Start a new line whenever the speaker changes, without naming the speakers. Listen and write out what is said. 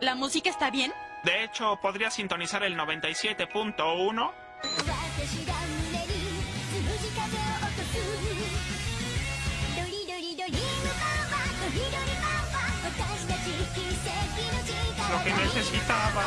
¿La música está bien?
De hecho, podría sintonizar el 97.1. Lo que necesitaba.